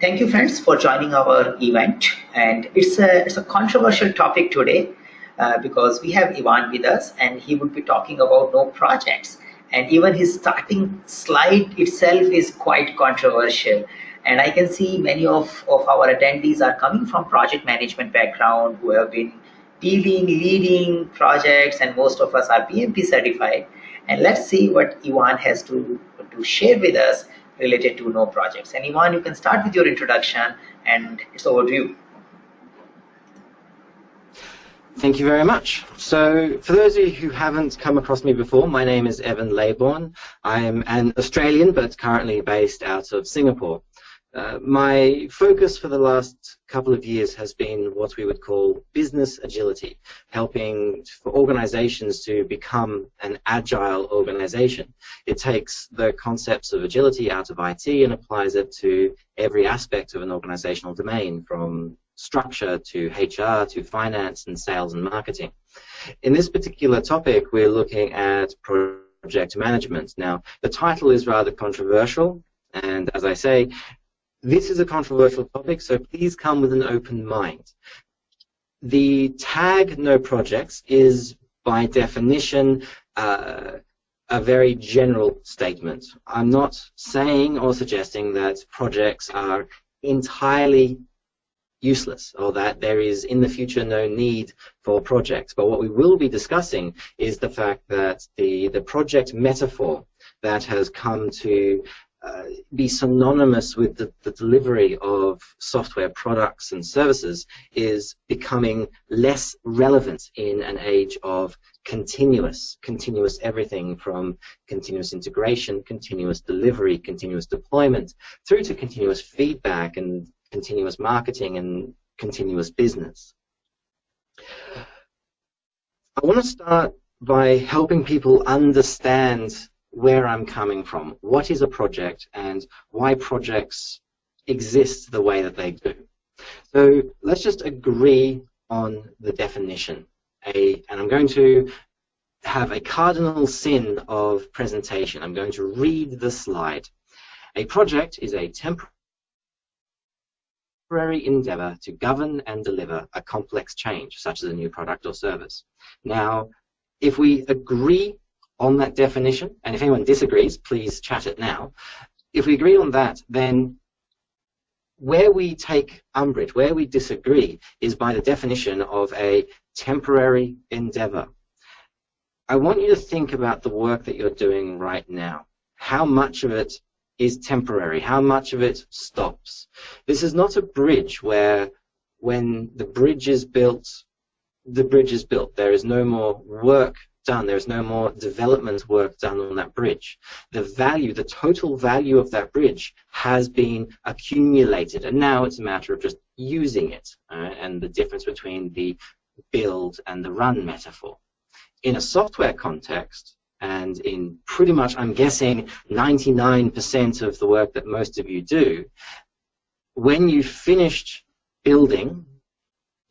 Thank you, friends, for joining our event. And it's a, it's a controversial topic today uh, because we have Ivan with us and he would be talking about no projects. And even his starting slide itself is quite controversial. And I can see many of, of our attendees are coming from project management background who have been dealing, leading projects, and most of us are PMP certified. And let's see what Ivan has to, to share with us related to no projects. And Ivan, you can start with your introduction and it's over to you. Thank you very much. So for those of you who haven't come across me before, my name is Evan Leybourn. I'm an Australian but currently based out of Singapore. Uh, my focus for the last couple of years has been what we would call business agility, helping for organizations to become an agile organization. It takes the concepts of agility out of IT and applies it to every aspect of an organizational domain, from structure to HR to finance and sales and marketing. In this particular topic, we're looking at project management. Now, the title is rather controversial, and as I say, this is a controversial topic, so please come with an open mind. The tag no projects is by definition uh, a very general statement. I'm not saying or suggesting that projects are entirely useless or that there is in the future no need for projects. But what we will be discussing is the fact that the, the project metaphor that has come to uh, be synonymous with the, the, delivery of software products and services is becoming less relevant in an age of continuous, continuous everything from continuous integration, continuous delivery, continuous deployment, through to continuous feedback and continuous marketing and continuous business. I want to start by helping people understand where I'm coming from, what is a project, and why projects exist the way that they do. So let's just agree on the definition. A, and I'm going to have a cardinal sin of presentation. I'm going to read the slide. A project is a temporary endeavor to govern and deliver a complex change, such as a new product or service. Now, if we agree on that definition, and if anyone disagrees, please chat it now. If we agree on that, then where we take umbrage, where we disagree, is by the definition of a temporary endeavor. I want you to think about the work that you're doing right now. How much of it is temporary? How much of it stops? This is not a bridge where when the bridge is built, the bridge is built. There is no more work done. There's no more development work done on that bridge. The value, the total value of that bridge has been accumulated, and now it's a matter of just using it, uh, and the difference between the build and the run metaphor. In a software context, and in pretty much, I'm guessing, 99% of the work that most of you do, when you've finished building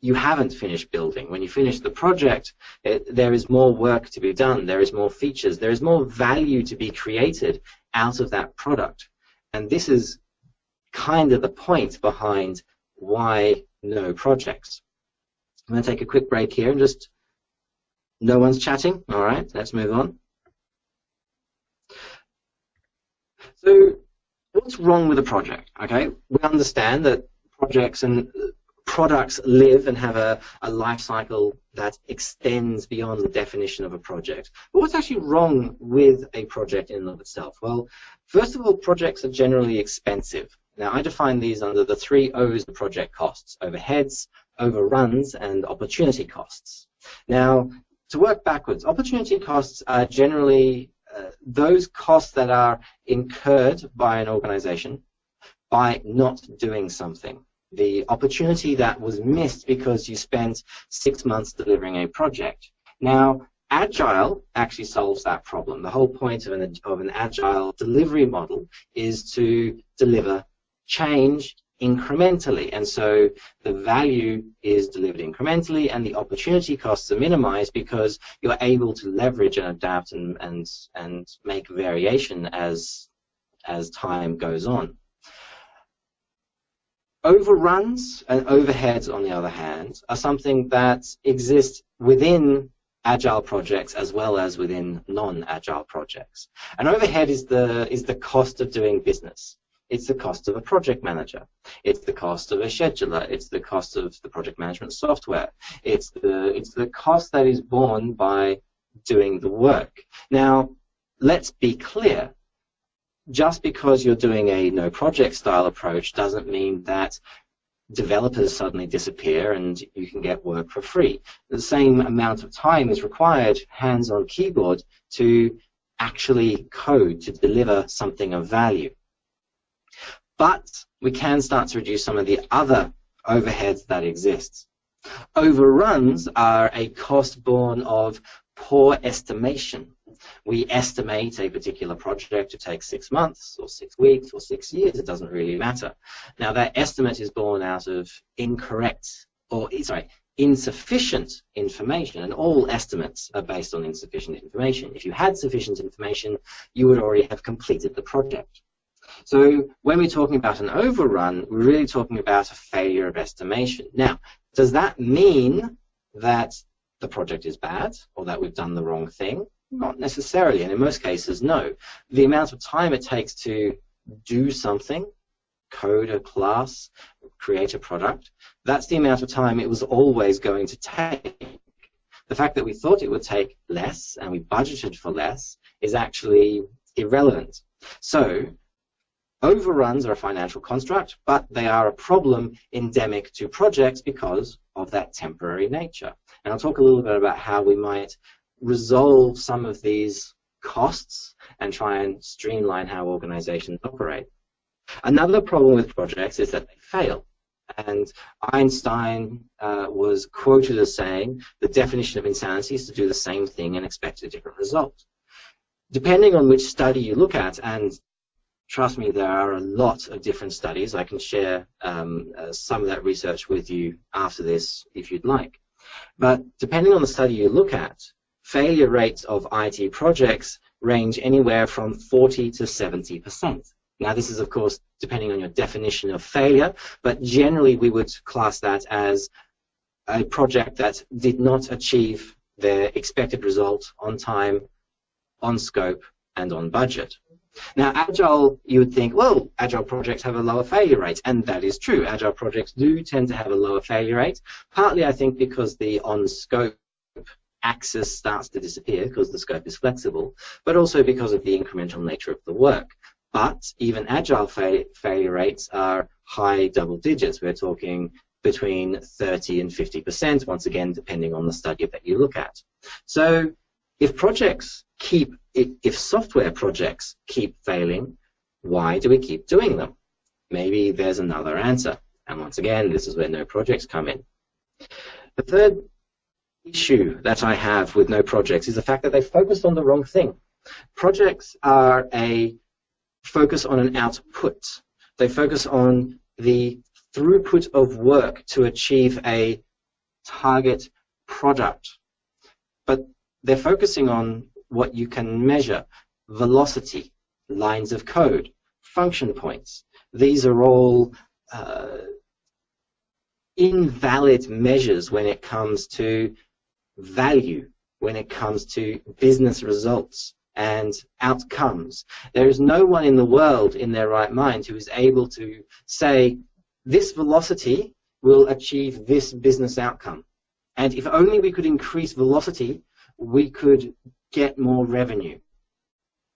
you haven't finished building. When you finish the project, it, there is more work to be done. There is more features. There is more value to be created out of that product. And this is kind of the point behind why no projects. I'm going to take a quick break here and just, no one's chatting. All right, let's move on. So what's wrong with a project? Okay, we understand that projects and products live and have a, a life cycle that extends beyond the definition of a project. But what's actually wrong with a project in and of itself? Well, first of all, projects are generally expensive. Now, I define these under the three O's of project costs, overheads, overruns, and opportunity costs. Now, to work backwards, opportunity costs are generally uh, those costs that are incurred by an organization by not doing something the opportunity that was missed because you spent six months delivering a project. Now, Agile actually solves that problem. The whole point of an, of an Agile delivery model is to deliver change incrementally. And so the value is delivered incrementally and the opportunity costs are minimized because you're able to leverage and adapt and, and, and make variation as, as time goes on. Overruns and overheads, on the other hand, are something that exists within agile projects as well as within non-agile projects. An overhead is the is the cost of doing business. It's the cost of a project manager. It's the cost of a scheduler. It's the cost of the project management software. It's the it's the cost that is borne by doing the work. Now, let's be clear just because you're doing a no project style approach doesn't mean that developers suddenly disappear and you can get work for free. The same amount of time is required hands on keyboard to actually code to deliver something of value. But we can start to reduce some of the other overheads that exist. Overruns are a cost born of poor estimation we estimate a particular project to take six months or six weeks or six years, it doesn't really matter. Now that estimate is born out of incorrect or sorry, insufficient information, and all estimates are based on insufficient information. If you had sufficient information, you would already have completed the project. So when we're talking about an overrun, we're really talking about a failure of estimation. Now, does that mean that the project is bad or that we've done the wrong thing? Not necessarily, and in most cases, no. The amount of time it takes to do something, code a class, create a product, that's the amount of time it was always going to take. The fact that we thought it would take less and we budgeted for less is actually irrelevant. So, overruns are a financial construct, but they are a problem endemic to projects because of that temporary nature. And I'll talk a little bit about how we might resolve some of these costs and try and streamline how organizations operate. Another problem with projects is that they fail. And Einstein uh, was quoted as saying, the definition of insanity is to do the same thing and expect a different result. Depending on which study you look at, and trust me, there are a lot of different studies. I can share um, uh, some of that research with you after this if you'd like. But depending on the study you look at, failure rates of IT projects range anywhere from 40 to 70%. Now, this is, of course, depending on your definition of failure, but generally we would class that as a project that did not achieve their expected result on time, on scope, and on budget. Now, Agile, you would think, well, Agile projects have a lower failure rate, and that is true. Agile projects do tend to have a lower failure rate, partly, I think, because the on-scope axis starts to disappear because the scope is flexible, but also because of the incremental nature of the work. But even agile fa failure rates are high double digits. We're talking between 30 and 50%, once again, depending on the study that you look at. So if projects keep, if software projects keep failing, why do we keep doing them? Maybe there's another answer. And once again, this is where no projects come in. The third issue that I have with no projects is the fact that they focused on the wrong thing. Projects are a focus on an output. They focus on the throughput of work to achieve a target product. But they're focusing on what you can measure, velocity, lines of code, function points. These are all uh, invalid measures when it comes to value when it comes to business results and outcomes. There is no one in the world in their right mind who is able to say this velocity will achieve this business outcome. And if only we could increase velocity, we could get more revenue.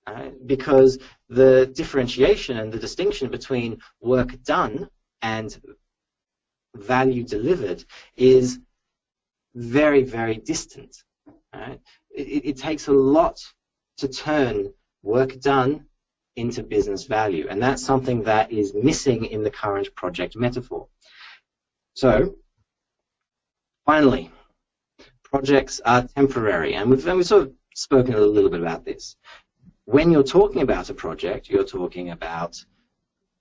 Uh, because the differentiation and the distinction between work done and value delivered is very, very distant. Right? It, it takes a lot to turn work done into business value, and that's something that is missing in the current project metaphor. So, finally, projects are temporary, and we've, and we've sort of spoken a little bit about this. When you're talking about a project, you're talking about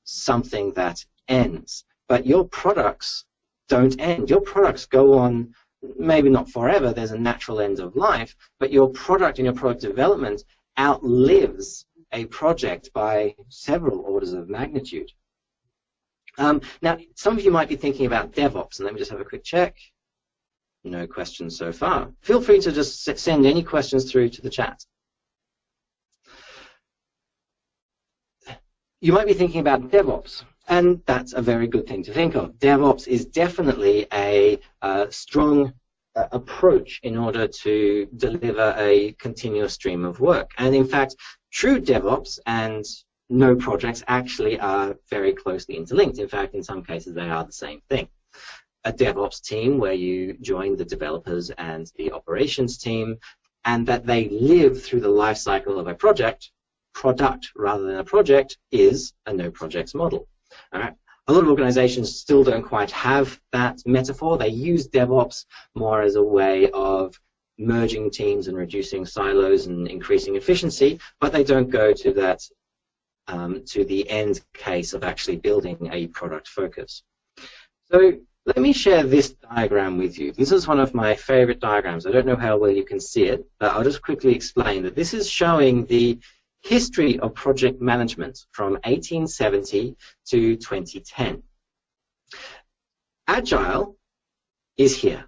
something that ends, but your products don't end. Your products go on maybe not forever, there's a natural end of life, but your product and your product development outlives a project by several orders of magnitude. Um, now, some of you might be thinking about DevOps, and let me just have a quick check. No questions so far. Feel free to just send any questions through to the chat. You might be thinking about DevOps, and that's a very good thing to think of. DevOps is definitely a uh, strong uh, approach in order to deliver a continuous stream of work. And in fact, true DevOps and no projects actually are very closely interlinked. In fact, in some cases, they are the same thing. A DevOps team where you join the developers and the operations team, and that they live through the life cycle of a project, product rather than a project, is a no projects model. Right. A lot of organizations still don't quite have that metaphor. They use DevOps more as a way of merging teams and reducing silos and increasing efficiency, but they don't go to that um, to the end case of actually building a product focus. So let me share this diagram with you. This is one of my favorite diagrams. I don't know how well you can see it, but I'll just quickly explain that this is showing the history of project management from 1870 to 2010. Agile is here.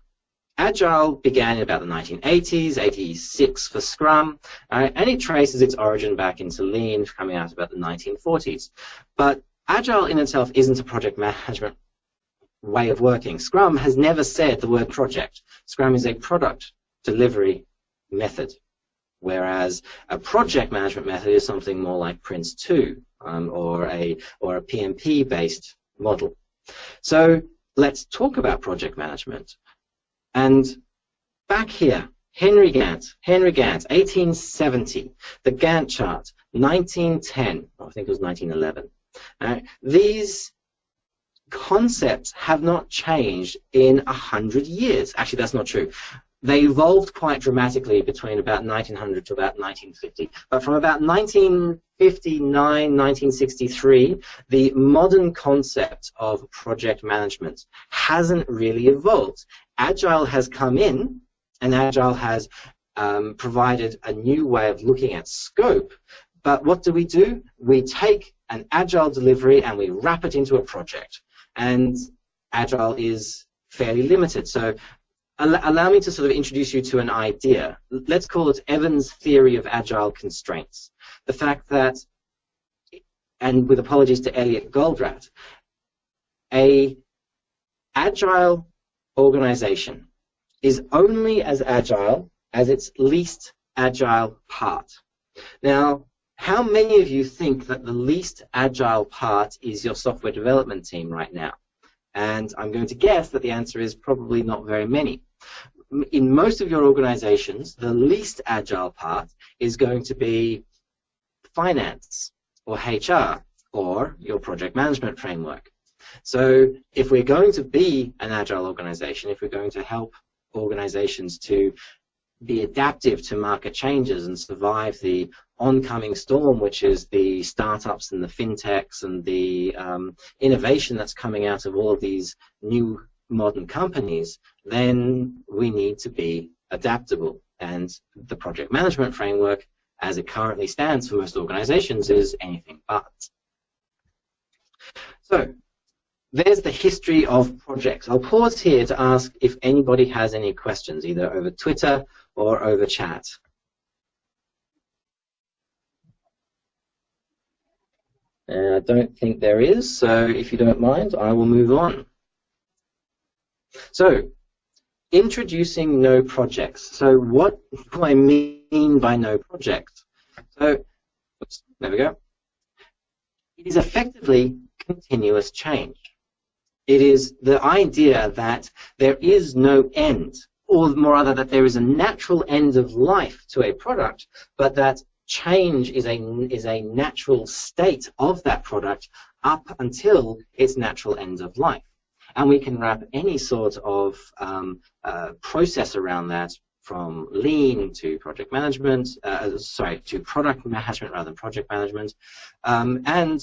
Agile began in about the 1980s, 86 for Scrum, uh, and it traces its origin back into Lean, coming out about the 1940s. But Agile in itself isn't a project management way of working. Scrum has never said the word project. Scrum is a product delivery method, whereas a project management method is something more like Prince2 um, or a or a PMP-based model. So let's talk about project management. And back here, Henry Gantt, Henry Gantt, 1870, the Gantt chart, 1910, I think it was 1911. Uh, these concepts have not changed in a hundred years. Actually, that's not true. They evolved quite dramatically between about 1900 to about 1950. But from about 1959, 1963, the modern concept of project management hasn't really evolved. Agile has come in, and Agile has um, provided a new way of looking at scope. But what do we do? We take an Agile delivery and we wrap it into a project. And Agile is fairly limited. So allow me to sort of introduce you to an idea. Let's call it Evan's theory of agile constraints. The fact that, and with apologies to Elliot Goldratt, a agile organization is only as agile as its least agile part. Now, how many of you think that the least agile part is your software development team right now? And I'm going to guess that the answer is probably not very many in most of your organizations, the least agile part is going to be finance or HR or your project management framework. So if we're going to be an agile organization, if we're going to help organizations to be adaptive to market changes and survive the oncoming storm, which is the startups and the fintechs and the um, innovation that's coming out of all of these new modern companies, then we need to be adaptable. And the project management framework, as it currently stands for most organizations, is anything but. So, there's the history of projects. I'll pause here to ask if anybody has any questions, either over Twitter or over chat. And I don't think there is, so if you don't mind, I will move on. So, introducing no projects. So what do I mean by no project? So, oops, there we go. It is effectively continuous change. It is the idea that there is no end, or more rather that there is a natural end of life to a product, but that change is a, is a natural state of that product up until its natural end of life and we can wrap any sort of um, uh, process around that from lean to project management, uh, sorry, to product management rather than project management, um, and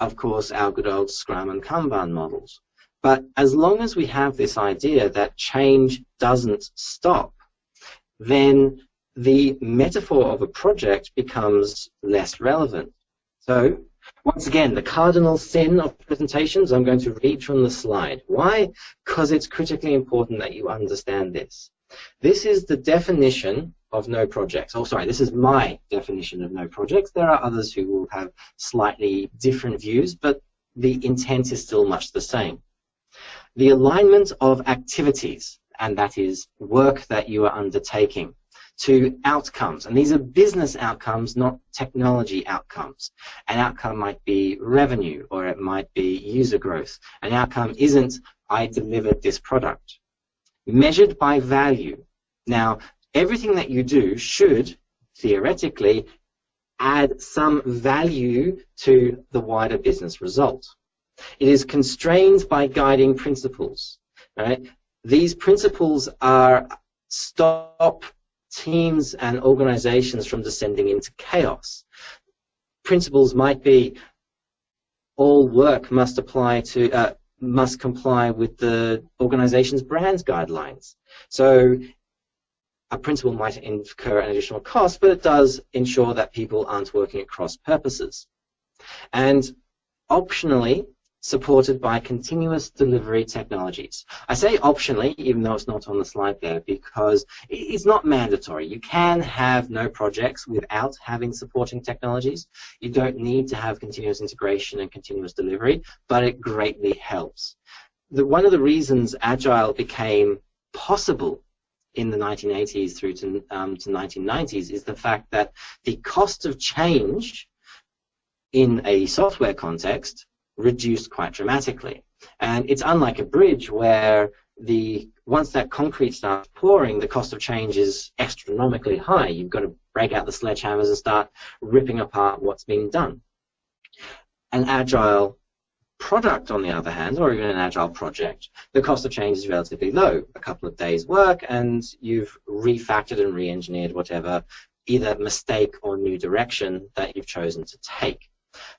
of course our good old Scrum and Kanban models. But as long as we have this idea that change doesn't stop, then the metaphor of a project becomes less relevant. So Once again, the cardinal sin of presentations, I'm going to read from the slide. Why? Because it's critically important that you understand this. This is the definition of no projects. Oh, sorry, this is my definition of no projects. There are others who will have slightly different views, but the intent is still much the same. The alignment of activities, and that is work that you are undertaking, to outcomes. And these are business outcomes, not technology outcomes. An outcome might be revenue, or it might be user growth. An outcome isn't, I delivered this product. Measured by value. Now, everything that you do should, theoretically, add some value to the wider business result. It is constrained by guiding principles. Right? These principles are stop teams and organizations from descending into chaos. Principles might be all work must apply to uh, must comply with the organization's brand's guidelines. So a principle might incur an additional cost, but it does ensure that people aren't working at cross purposes. And optionally, supported by continuous delivery technologies. I say optionally, even though it's not on the slide there, because it's not mandatory. You can have no projects without having supporting technologies. You don't need to have continuous integration and continuous delivery, but it greatly helps. The, one of the reasons Agile became possible in the 1980s through to, um, to 1990s is the fact that the cost of change in a software context reduced quite dramatically. And it's unlike a bridge where the once that concrete starts pouring, the cost of change is astronomically high. You've got to break out the sledgehammers and start ripping apart what's being done. An agile product, on the other hand, or even an agile project, the cost of change is relatively low. A couple of days' work, and you've refactored and re-engineered whatever either mistake or new direction that you've chosen to take.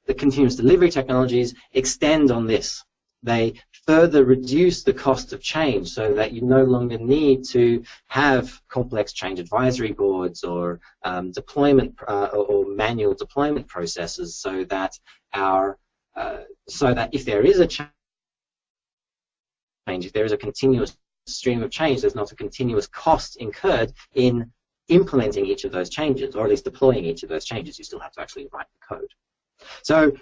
The continuous delivery technologies extend on this. They further reduce the cost of change so that you no longer need to have complex change advisory boards or um, deployment uh, or manual deployment processes so that our uh, so that if there is a change, if there is a continuous stream of change, there's not a continuous cost incurred in implementing each of those changes, or at least deploying each of those changes. You still have to actually write the code. So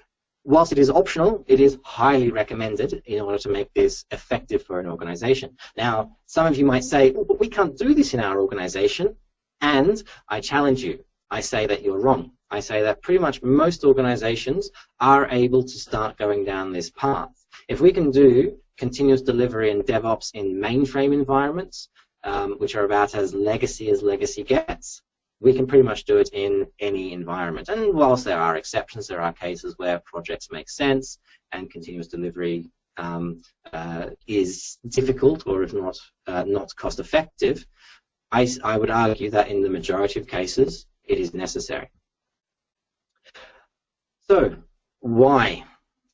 whilst it is optional, it is highly recommended in order to make this effective for an organization. Now, some of you might say, oh, but we can't do this in our organization. And I challenge you. I say that you're wrong. I say that pretty much most organizations are able to start going down this path. If we can do continuous delivery and DevOps in mainframe environments, um, which are about as legacy as legacy gets, we can pretty much do it in any environment. And whilst there are exceptions, there are cases where projects make sense and continuous delivery um, uh, is difficult or if not uh, not cost effective, I, I would argue that in the majority of cases it is necessary. So why?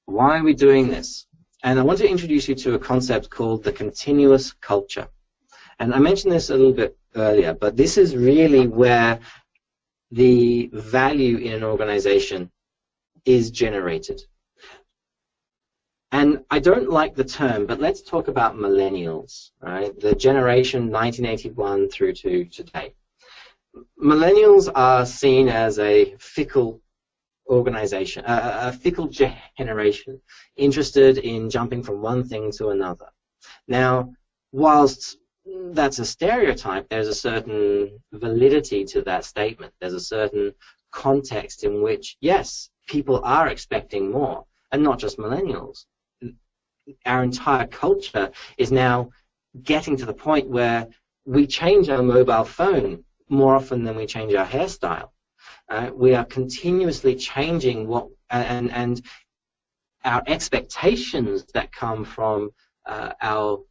Why are we doing this? And I want to introduce you to a concept called the continuous culture. And I mentioned this a little bit earlier, but this is really where the value in an organization is generated. And I don't like the term, but let's talk about millennials, right? The generation 1981 through to today. Millennials are seen as a fickle organization, a, a fickle generation, interested in jumping from one thing to another. Now, whilst that's a stereotype, there's a certain validity to that statement. There's a certain context in which, yes, people are expecting more, and not just millennials. Our entire culture is now getting to the point where we change our mobile phone more often than we change our hairstyle. Uh, we are continuously changing what and and our expectations that come from uh, our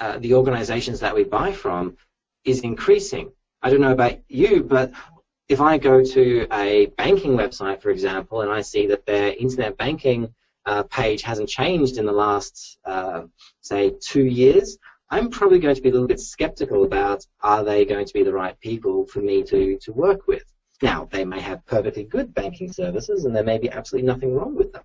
uh, the organizations that we buy from is increasing. I don't know about you, but if I go to a banking website, for example, and I see that their internet banking uh, page hasn't changed in the last, uh, say, two years, I'm probably going to be a little bit skeptical about are they going to be the right people for me to, to work with. Now, they may have perfectly good banking services and there may be absolutely nothing wrong with them.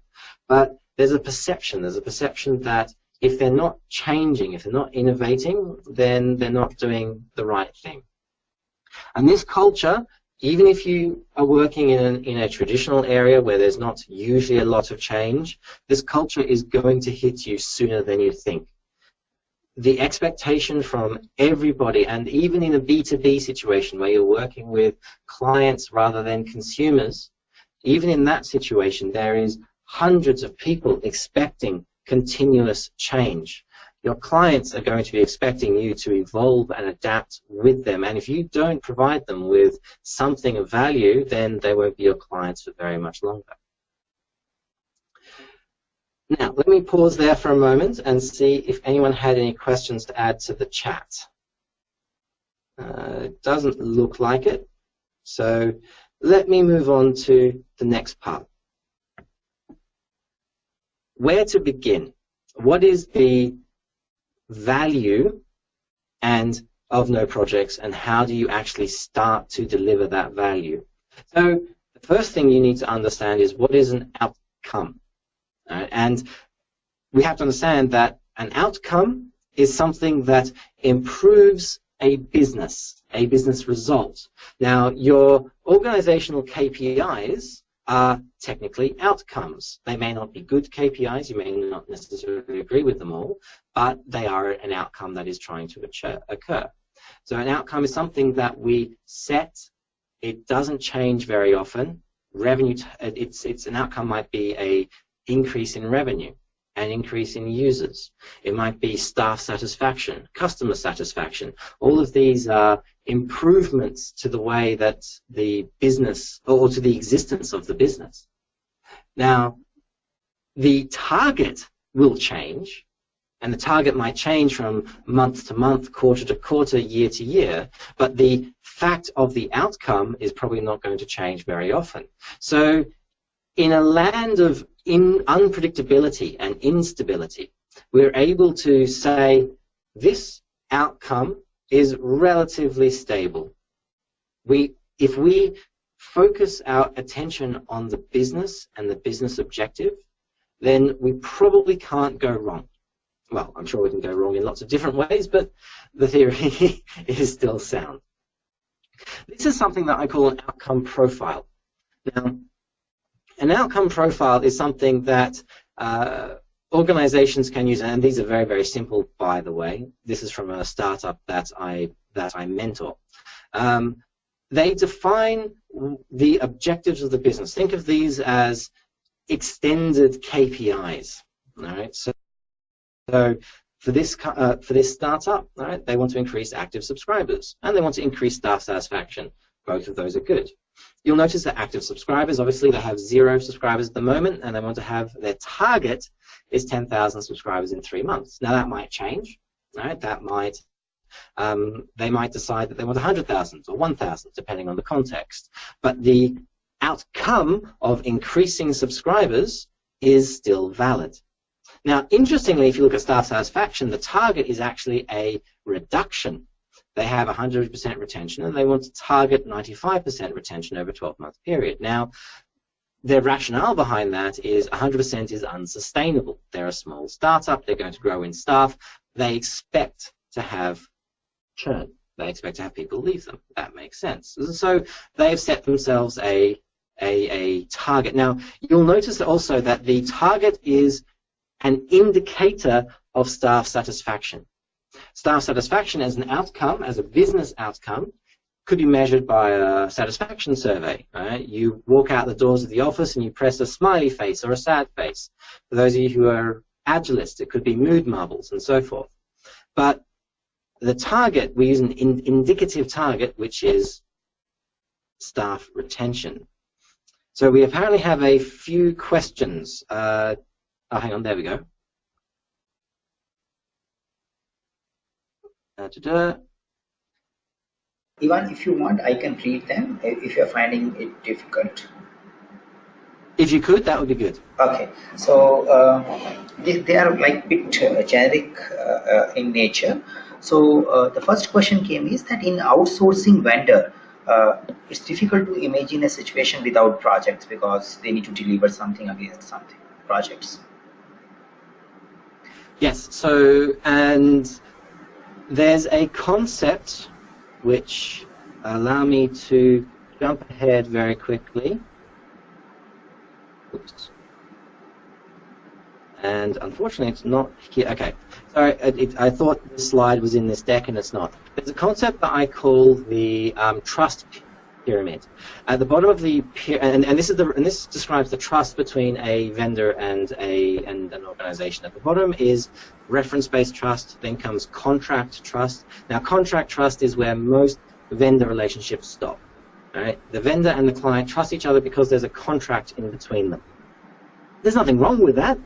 But there's a perception, there's a perception that if they're not changing, if they're not innovating, then they're not doing the right thing. And this culture, even if you are working in, an, in a traditional area where there's not usually a lot of change, this culture is going to hit you sooner than you think the expectation from everybody, and even in a B2B situation where you're working with clients rather than consumers, even in that situation, there is hundreds of people expecting continuous change. Your clients are going to be expecting you to evolve and adapt with them, and if you don't provide them with something of value, then they won't be your clients for very much longer. Now, let me pause there for a moment and see if anyone had any questions to add to the chat. Uh, it doesn't look like it. So let me move on to the next part. Where to begin? What is the value and of no projects and how do you actually start to deliver that value? So the first thing you need to understand is what is an outcome? Right? And we have to understand that an outcome is something that improves a business, a business result. Now, your organizational KPIs are technically outcomes. They may not be good KPIs, you may not necessarily agree with them all, but they are an outcome that is trying to occur. So an outcome is something that we set, it doesn't change very often. Revenue, it's, it's an outcome might be a increase in revenue, an increase in users. It might be staff satisfaction, customer satisfaction. All of these are improvements to the way that the business, or to the existence of the business. Now, the target will change, and the target might change from month to month, quarter to quarter, year to year, but the fact of the outcome is probably not going to change very often. So in a land of in unpredictability and instability, we're able to say this outcome is relatively stable. We, if we focus our attention on the business and the business objective, then we probably can't go wrong. Well, I'm sure we can go wrong in lots of different ways, but the theory is still sound. This is something that I call an outcome profile. Now, an outcome profile is something that uh, organizations can use, and these are very, very simple, by the way. This is from a startup that I, that I mentor. Um, they define the objectives of the business. Think of these as extended KPIs. All right, so, so for this uh, for this startup, all right, they want to increase active subscribers and they want to increase staff satisfaction. Both of those are good. You'll notice that active subscribers, obviously they have zero subscribers at the moment and they want to have their target is 10,000 subscribers in three months. Now that might change, right? That might, um, they might decide that they want 100,000 or 1,000 depending on the context. But the outcome of increasing subscribers is still valid. Now, interestingly, if you look at staff satisfaction, the target is actually a reduction they have 100% retention and they want to target 95% retention over a 12-month period. Now, their rationale behind that is 100% is unsustainable. They're a small startup, they're going to grow in staff, they expect to have churn. They expect to have people leave them. That makes sense. So they've set themselves a, a, a target. Now, you'll notice also that the target is an indicator of staff satisfaction. Staff satisfaction as an outcome, as a business outcome, could be measured by a satisfaction survey. Right? You walk out the doors of the office and you press a smiley face or a sad face. For those of you who are agilists, it could be mood marbles and so forth. But the target, we use an in indicative target, which is staff retention. So we apparently have a few questions. Uh, oh, hang on, there we go. Da, da, da. Ivan, if you want, I can read them if you're finding it difficult. If you could, that would be good. Okay, so uh, they, they, are like bit uh, generic uh, uh in nature. So uh, the first question came is that in outsourcing vendor, uh, it's difficult to imagine a situation without projects because they need to deliver something against something projects. Yes, so, and there's a concept which allow me to jump ahead very quickly. Oops. And unfortunately, it's not here. Okay, sorry, it, it, I thought the slide was in this deck, and it's not. There's a concept that I call the um, trust pyramid. At the bottom of the and, and this is the and this describes the trust between a vendor and a and an organization. At the bottom is reference-based trust. Then comes contract trust. Now, contract trust is where most vendor relationships stop. Right? The vendor and the client trust each other because there's a contract in between them. There's nothing wrong with that,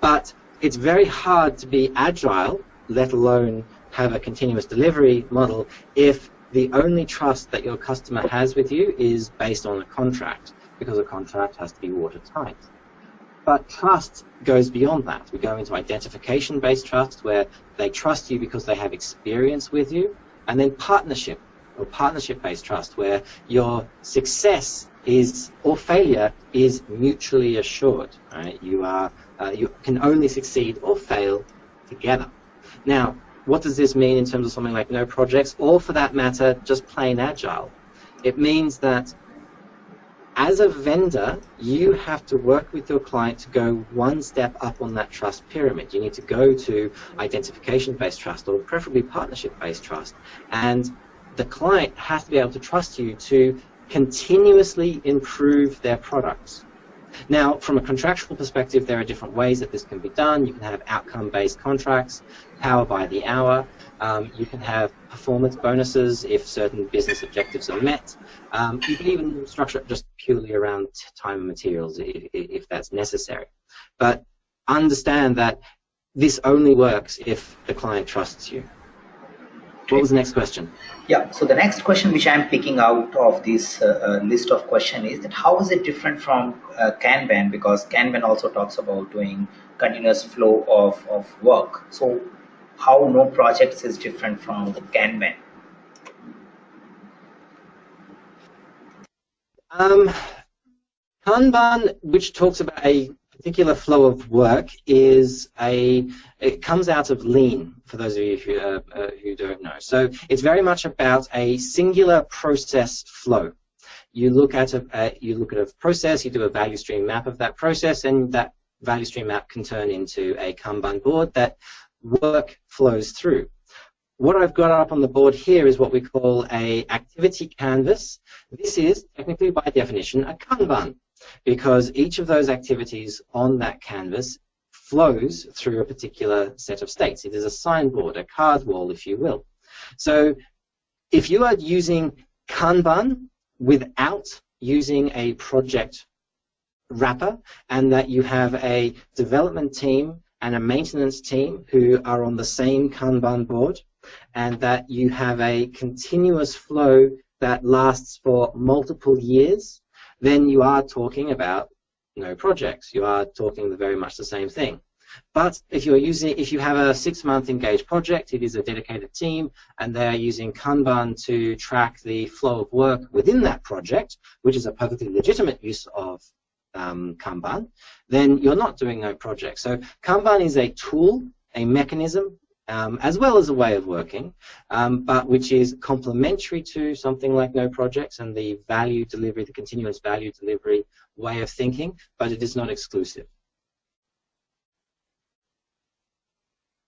but it's very hard to be agile, let alone have a continuous delivery model, if the only trust that your customer has with you is based on a contract, because a contract has to be watertight. But trust goes beyond that. We go into identification-based trust, where they trust you because they have experience with you, and then partnership, or partnership-based trust, where your success is or failure is mutually assured. Right? You are uh, you can only succeed or fail together. Now, what does this mean in terms of something like no projects, or for that matter, just plain agile? It means that as a vendor, you have to work with your client to go one step up on that trust pyramid. You need to go to identification-based trust or preferably partnership-based trust. And the client has to be able to trust you to continuously improve their products. Now, from a contractual perspective, there are different ways that this can be done. You can have outcome-based contracts, power by the hour. Um, you can have performance bonuses if certain business objectives are met. Um, you can even structure it just purely around time and materials if, if that's necessary. But understand that this only works if the client trusts you. What was the next question? Yeah, so the next question which I'm picking out of this uh, uh, list of question is that how is it different from uh, Kanban because Kanban also talks about doing continuous flow of, of work. So how no projects is different from the Kanban? Um, Kanban, which talks about a particular flow of work is a it comes out of lean for those of you who, uh, uh, who don't know so it's very much about a singular process flow you look at a, uh, you look at a process you do a value stream map of that process and that value stream map can turn into a kanban board that work flows through what I've got up on the board here is what we call a activity canvas. This is technically by definition a Kanban because each of those activities on that canvas flows through a particular set of states. It is a signboard, a card wall, if you will. So if you are using Kanban without using a project wrapper and that you have a development team and a maintenance team who are on the same Kanban board and that you have a continuous flow that lasts for multiple years then you are talking about no projects. You are talking very much the same thing. But if you're using, if you have a six-month engaged project, it is a dedicated team, and they are using Kanban to track the flow of work within that project, which is a perfectly legitimate use of um, Kanban, then you're not doing no project. So Kanban is a tool, a mechanism um, as well as a way of working, um, but which is complementary to something like no projects and the value delivery, the continuous value delivery way of thinking, but it is not exclusive.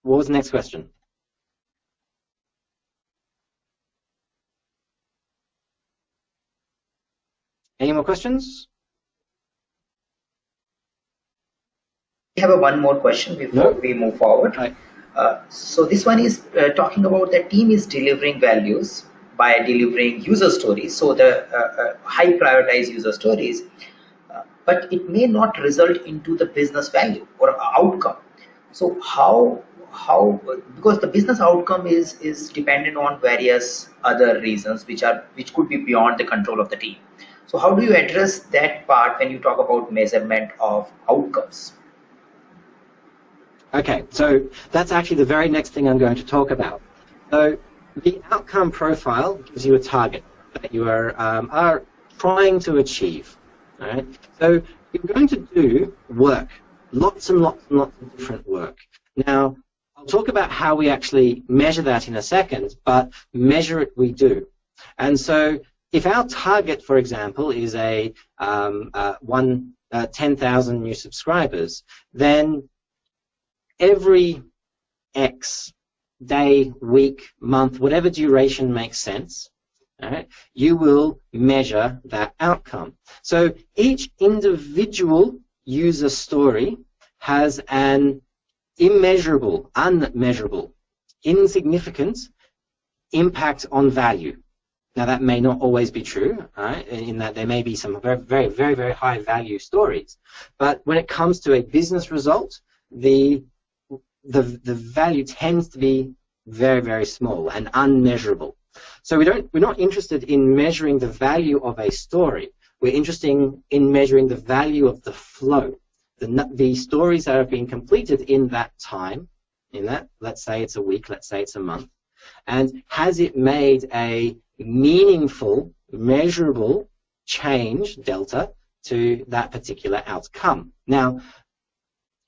What was the next question? Any more questions? Have a one more question before no? we move forward. Right. Uh, so this one is uh, talking about the team is delivering values by delivering user stories. So the uh, uh high prioritize user stories, uh, but it may not result into the business value or outcome. So how how because the business outcome is is dependent on various other reasons which are which could be beyond the control of the team. So how do you address that part when you talk about measurement of outcomes? Okay, so that's actually the very next thing I'm going to talk about. So the outcome profile gives you a target. that you are, um, are trying to achieve. All right? So you're going to do work, lots and lots and lots of different work. Now, I'll talk about how we actually measure that in a second, but measure it we do. And so if our target, for example, is a um, uh, one uh, 10,000 new subscribers, then every X day, week, month, whatever duration makes sense, you will measure that outcome. So each individual user story has an immeasurable, unmeasurable, insignificant impact on value. Now that may not always be true, right? In that there may be some very, very, very, very high value stories, but when it comes to a business result, the the the value tends to be very, very small and unmeasurable. So we don't we're not interested in measuring the value of a story. We're interested in measuring the value of the flow, the the stories that have been completed in that time, in that let's say it's a week, let's say it's a month, and has it made a meaningful, measurable change, delta, to that particular outcome. Now,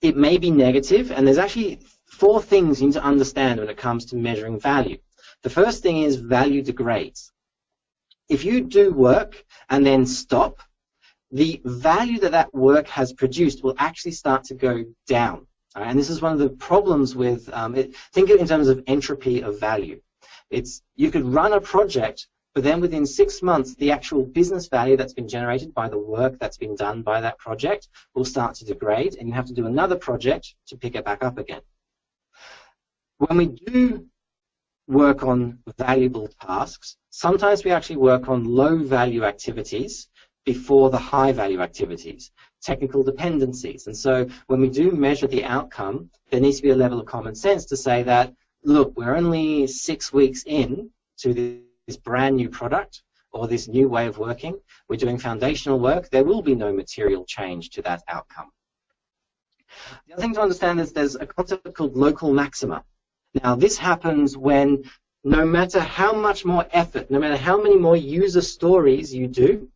it may be negative, and there's actually four things you need to understand when it comes to measuring value. The first thing is value degrades. If you do work and then stop, the value that that work has produced will actually start to go down. Right? And this is one of the problems with, um, it, think of it in terms of entropy of value. It's you could run a project, but then within six months, the actual business value that's been generated by the work that's been done by that project will start to degrade, and you have to do another project to pick it back up again. When we do work on valuable tasks, sometimes we actually work on low value activities before the high value activities, technical dependencies. And so when we do measure the outcome, there needs to be a level of common sense to say that look, we're only six weeks in to this brand new product or this new way of working. We're doing foundational work. There will be no material change to that outcome. The other thing to understand is there's a concept called local maxima. Now, this happens when no matter how much more effort, no matter how many more user stories you do,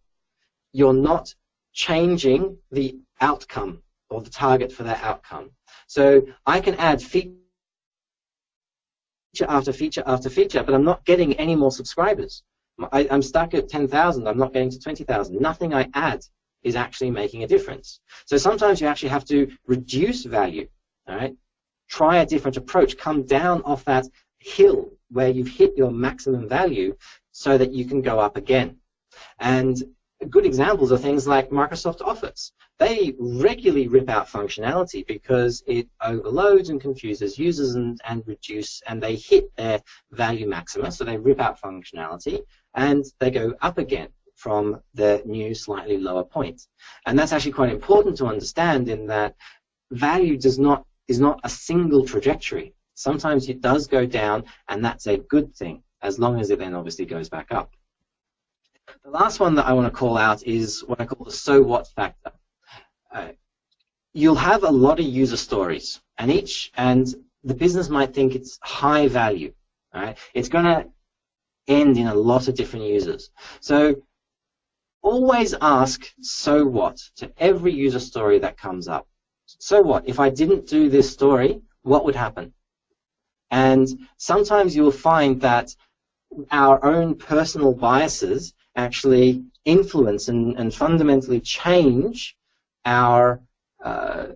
you're not changing the outcome or the target for that outcome. So I can add features feature after feature after feature, but I'm not getting any more subscribers. I, am stuck at 10,000. I'm not getting to 20,000. Nothing I add is actually making a difference. So sometimes you actually have to reduce value. All right, try a different approach. Come down off that hill where you've hit your maximum value, so that you can go up again. And good examples are things like Microsoft Office. They regularly rip out functionality because it overloads and confuses users and, and reduce and they hit their value maxima, so they rip out functionality and they go up again from the new slightly lower point. And that's actually quite important to understand in that value does not is not a single trajectory. Sometimes it does go down and that's a good thing as long as it then obviously goes back up. The last one that I want to call out is what I call the so what factor. Uh, you'll have a lot of user stories, and each and the business might think it's high value. Right? It's going to end in a lot of different users. So always ask so what to every user story that comes up. So what? If I didn't do this story, what would happen? And sometimes you'll find that our own personal biases actually influence and, and fundamentally change our uh,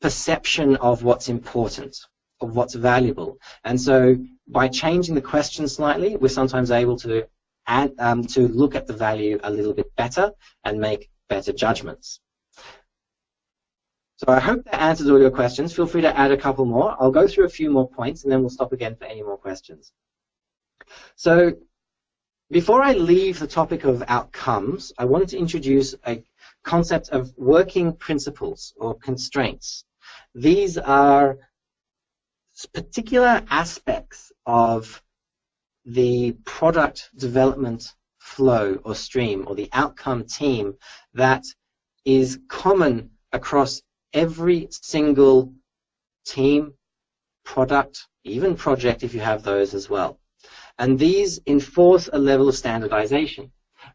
perception of what's important, of what's valuable. And so by changing the question slightly, we're sometimes able to add, um, to look at the value a little bit better and make better judgments. So I hope that answers all your questions. Feel free to add a couple more. I'll go through a few more points and then we'll stop again for any more questions. So before I leave the topic of outcomes, I wanted to introduce a concept of working principles or constraints. These are particular aspects of the product development flow or stream or the outcome team that is common across every single team, product, even project if you have those as well. And these enforce a level of standardization.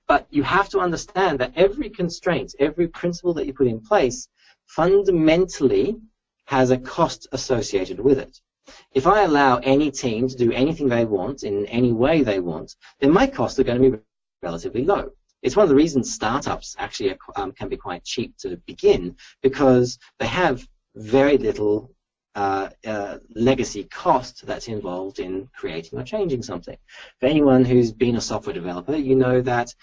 But you have to understand that every constraint, every principle that you put in place, fundamentally has a cost associated with it. If I allow any team to do anything they want in any way they want, then my costs are going to be relatively low. It's one of the reasons startups actually are, um, can be quite cheap to begin because they have very little uh, uh, legacy cost that's involved in creating or changing something. For anyone who's been a software developer, you know that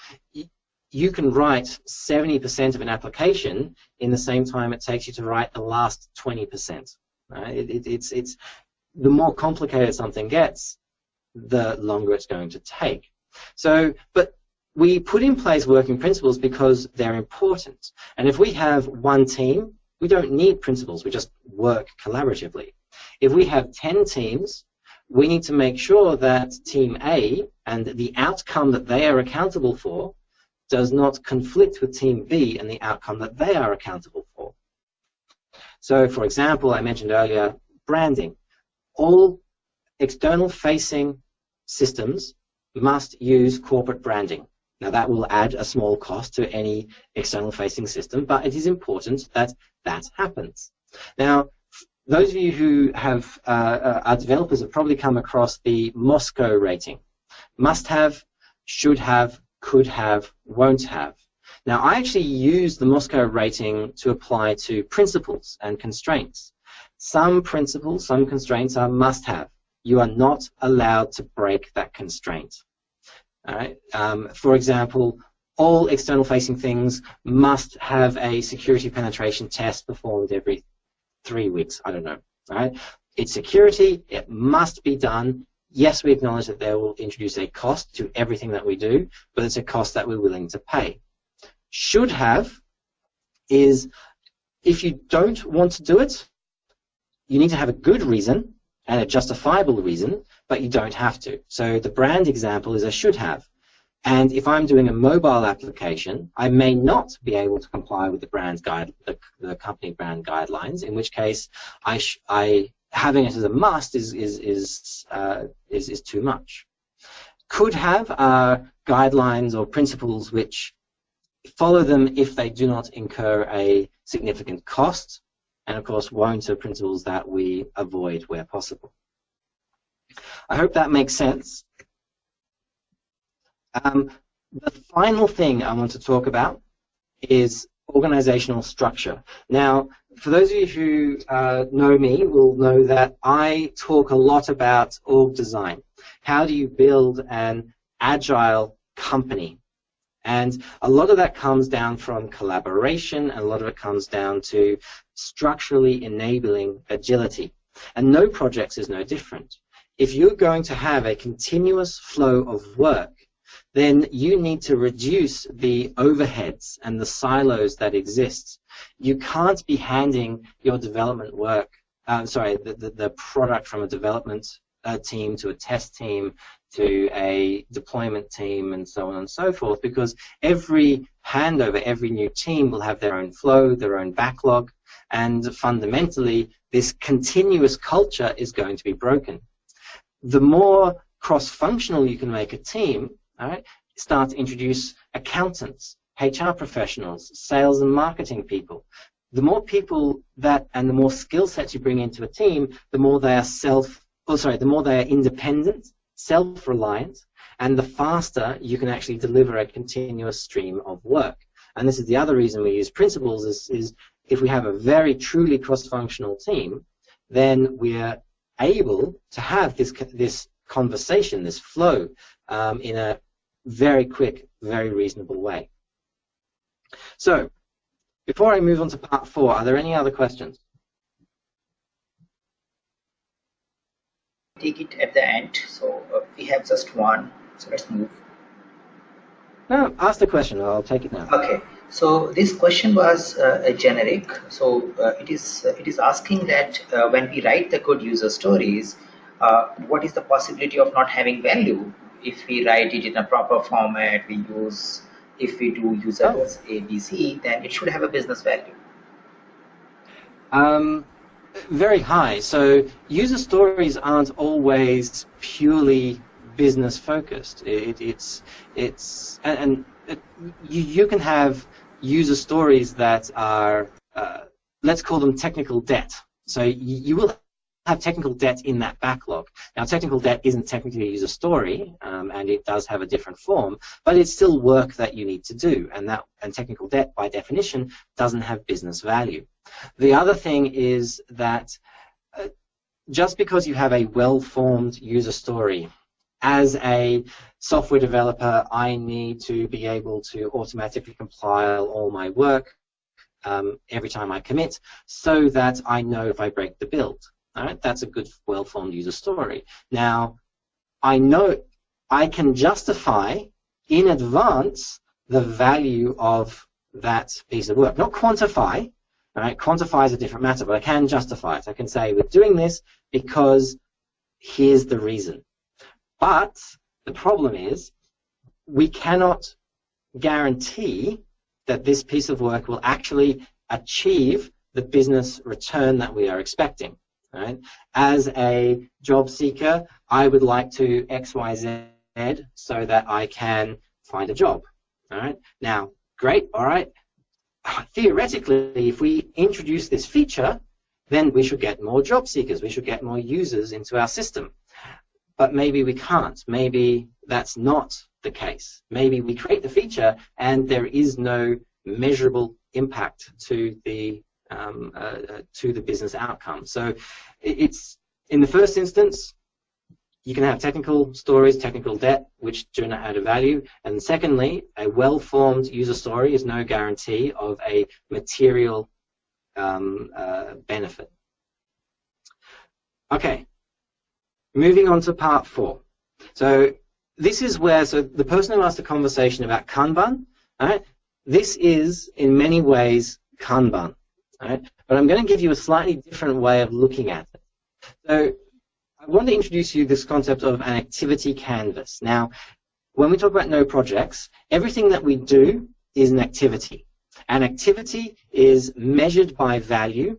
you can write 70% of an application in the same time it takes you to write the last 20%. Right? It, it, it's, it's, the more complicated something gets, the longer it's going to take. So, but we put in place working principles because they're important. And if we have one team we don't need principles, we just work collaboratively. If we have 10 teams, we need to make sure that team A and the outcome that they are accountable for does not conflict with team B and the outcome that they are accountable for. So, for example, I mentioned earlier branding. All external facing systems must use corporate branding. Now that will add a small cost to any external facing system, but it is important that that happens. Now, those of you who have uh, uh, are developers have probably come across the MoSCoW rating. Must have, should have, could have, won't have. Now, I actually use the MoSCoW rating to apply to principles and constraints. Some principles, some constraints are must have. You are not allowed to break that constraint. Um, for example, all external facing things must have a security penetration test performed every three weeks. I don't know. Right? It's security. It must be done. Yes, we acknowledge that they will introduce a cost to everything that we do, but it's a cost that we're willing to pay. Should have is if you don't want to do it, you need to have a good reason and a justifiable reason, but you don't have to. So the brand example is a should have. And if I'm doing a mobile application, I may not be able to comply with the brand guide, the, the company brand guidelines. In which case, I, I having it as a must is is is uh, is, is too much. Could have uh, guidelines or principles which follow them if they do not incur a significant cost, and of course, won't are principles that we avoid where possible. I hope that makes sense. Um, the final thing I want to talk about is organizational structure. Now, for those of you who uh, know me will know that I talk a lot about org design. How do you build an agile company? And a lot of that comes down from collaboration, and a lot of it comes down to structurally enabling agility. And no projects is no different. If you're going to have a continuous flow of work, then you need to reduce the overheads and the silos that exist. You can't be handing your development work, uh, sorry, the, the, the, product from a development uh, team to a test team to a deployment team and so on and so forth because every handover, every new team will have their own flow, their own backlog, and fundamentally this continuous culture is going to be broken. The more cross-functional you can make a team, all right, start to introduce accountants, HR professionals, sales and marketing people. The more people that and the more skill sets you bring into a team, the more they are self, oh sorry, the more they are independent, self-reliant, and the faster you can actually deliver a continuous stream of work. And this is the other reason we use principles is, is if we have a very truly cross-functional team, then we're able to have this, this conversation, this flow, um, in a very quick, very reasonable way. So, before I move on to part four, are there any other questions? Take it at the end. So uh, we have just one. So let's move. No, ask the question. I'll take it now. Okay. So this question was uh, generic. So uh, it is uh, it is asking that uh, when we write the good user stories, uh, what is the possibility of not having value if we write it in a proper format, we use, if we do users oh. ABC, then it should have a business value. Um, very high. So user stories aren't always purely business focused. It, it's it's and, and you, you can have user stories that are uh, let's call them technical debt. So you, you, will have technical debt in that backlog. Now, technical debt isn't technically a user story, um, and it does have a different form, but it's still work that you need to do, and that and technical debt, by definition, doesn't have business value. The other thing is that uh, just because you have a well-formed user story, as a software developer, I need to be able to automatically compile all my work um, every time I commit so that I know if I break the build. All right, that's a good, well-formed user story. Now, I know I can justify in advance the value of that piece of work. Not quantify, all right, quantify is a different matter, but I can justify it. I can say we're doing this because here's the reason. But the problem is we cannot guarantee that this piece of work will actually achieve the business return that we are expecting. Right? As a job seeker, I would like to X, Y, Z so that I can find a job. All right. Now, great. All right. Theoretically, if we introduce this feature, then we should get more job seekers. We should get more users into our system. But maybe we can't. Maybe that's not the case. Maybe we create the feature and there is no measurable impact to the um, uh, uh, to the business outcome. So it's in the first instance, you can have technical stories, technical debt, which do not add a value. And secondly, a well-formed user story is no guarantee of a material um, uh, benefit. Okay, moving on to part four. So this is where, so the person who asked the conversation about Kanban, right, this is in many ways Kanban. Right? But I'm going to give you a slightly different way of looking at it. So I want to introduce you this concept of an activity canvas. Now, when we talk about no projects, everything that we do is an activity. An activity is measured by value.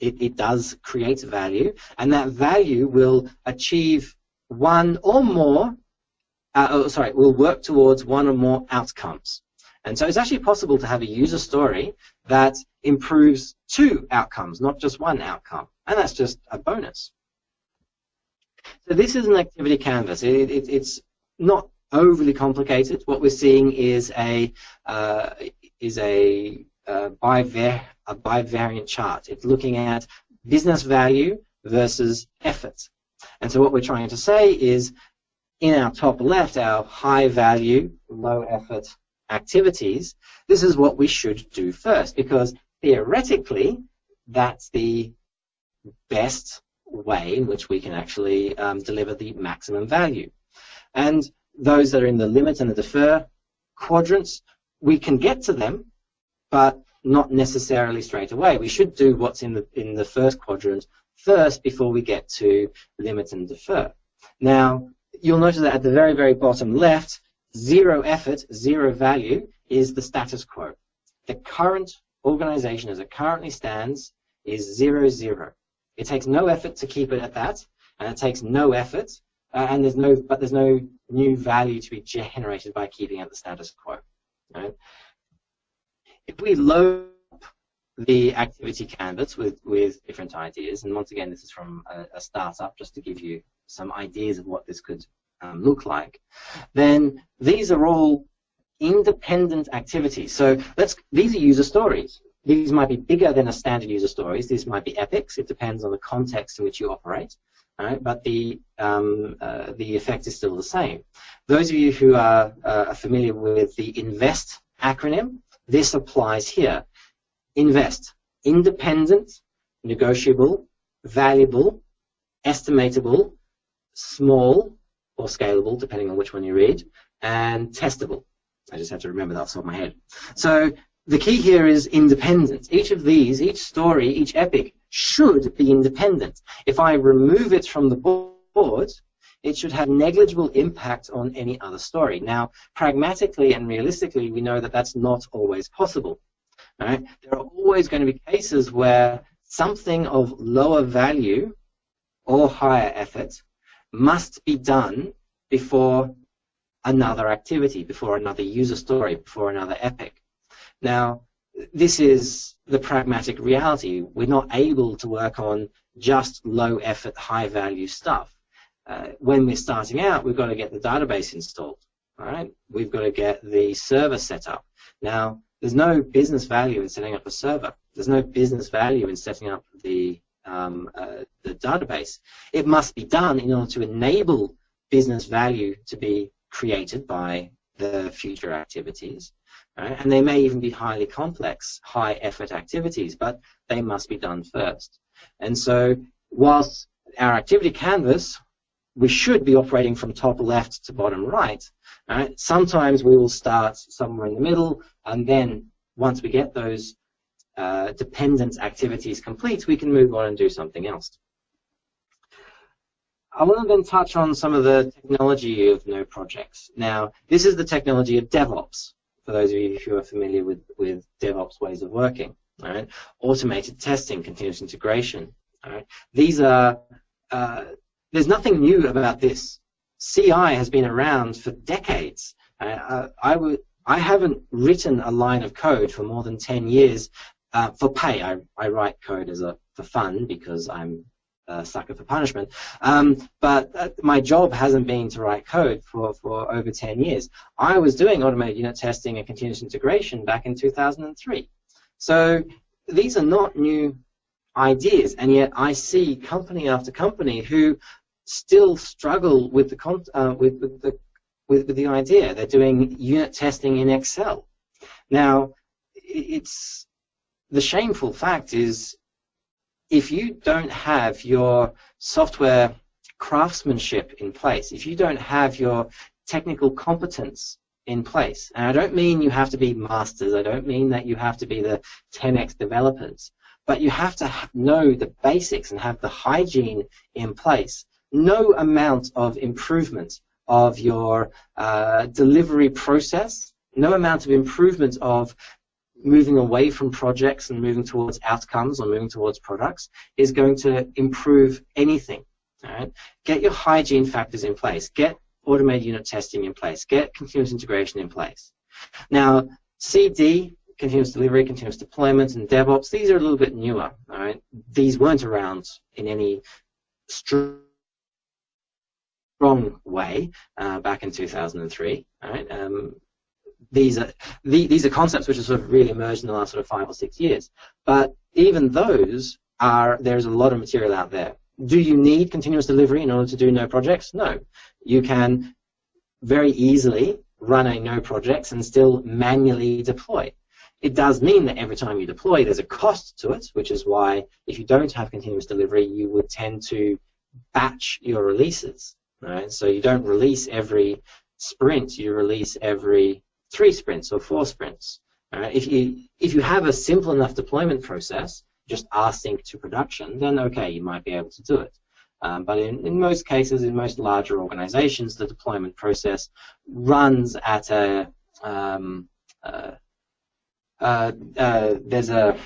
It, it does create value, and that value will achieve one or more, uh, oh, sorry, will work towards one or more outcomes. And so it's actually possible to have a user story that improves two outcomes, not just one outcome. And that's just a bonus. So this is an activity canvas. It, it, it's not overly complicated. What we're seeing is a uh, is a, uh, a bivariant chart. It's looking at business value versus effort. And so what we're trying to say is in our top left, our high value, low effort activities, this is what we should do first because theoretically that's the best way in which we can actually um, deliver the maximum value. And those that are in the limit and the defer quadrants, we can get to them, but not necessarily straight away. We should do what's in the in the first quadrant first before we get to limit and defer. Now, you'll notice that at the very, very bottom left, zero effort, zero value is the status quo. The current organization as it currently stands is zero, zero. It takes no effort to keep it at that, and it takes no effort, uh, and there's no, but there's no new value to be generated by keeping at the status quo. Right? If we load the activity canvas with, with different ideas, and once again, this is from a, a startup, just to give you some ideas of what this could um, look like, then these are all independent activities. So let's these are user stories. These might be bigger than a standard user stories. These might be epics. It depends on the context in which you operate. Right? But the um, uh, the effect is still the same. Those of you who are uh, familiar with the INVEST acronym, this applies here. INVEST, independent, negotiable, valuable, estimatable, small, or scalable, depending on which one you read, and testable. I just have to remember that off the top of my head. So the key here is independence. Each of these, each story, each epic should be independent. If I remove it from the board, it should have negligible impact on any other story. Now, pragmatically and realistically, we know that that's not always possible. Right? There are always going to be cases where something of lower value or higher effort must be done before another activity, before another user story, before another epic. Now, this is the pragmatic reality. We're not able to work on just low effort, high value stuff. Uh, when we're starting out, we've got to get the database installed. All right, we've got to get the server set up. Now, there's no business value in setting up a server. There's no business value in setting up the um, uh, the database. It must be done in order to enable business value to be created by the future activities. Right? And they may even be highly complex, high effort activities, but they must be done first. And so whilst our activity canvas, we should be operating from top left to bottom right. right? Sometimes we will start somewhere in the middle, and then once we get those uh, dependent activities complete, we can move on and do something else. I want to then touch on some of the technology of no projects. Now, this is the technology of DevOps, for those of you who are familiar with, with DevOps ways of working. Right? Automated testing, continuous integration. Right? These are, uh, there's nothing new about this. CI has been around for decades. Uh, I, I haven't written a line of code for more than 10 years uh, for pay. I, I write code as a, for fun because I'm a sucker for punishment. Um, but uh, my job hasn't been to write code for, for over 10 years. I was doing automated unit testing and continuous integration back in 2003. So these are not new ideas, and yet I see company after company who still struggle with the uh, with, with, the with, with the idea. They're doing unit testing in Excel. Now, it's the shameful fact is if you don't have your software craftsmanship in place, if you don't have your technical competence in place, and I don't mean you have to be masters, I don't mean that you have to be the 10x developers, but you have to know the basics and have the hygiene in place. No amount of improvement of your uh, delivery process, no amount of improvement of moving away from projects and moving towards outcomes or moving towards products is going to improve anything. Right? Get your hygiene factors in place. Get automated unit testing in place. Get continuous integration in place. Now, CD, continuous delivery, continuous deployment, and DevOps, these are a little bit newer. All right? These weren't around in any strong way uh, back in 2003. All right? Um, these are the, these are concepts which have sort of really emerged in the last sort of five or six years. But even those are there's a lot of material out there. Do you need continuous delivery in order to do no projects? No. You can very easily run a no projects and still manually deploy. It does mean that every time you deploy, there's a cost to it, which is why if you don't have continuous delivery, you would tend to batch your releases. Right? So you don't release every sprint, you release every three sprints or four sprints. Uh, if you if you have a simple enough deployment process, just async to production, then okay, you might be able to do it. Um, but in, in most cases, in most larger organizations, the deployment process runs at a um, uh, uh, uh, there's a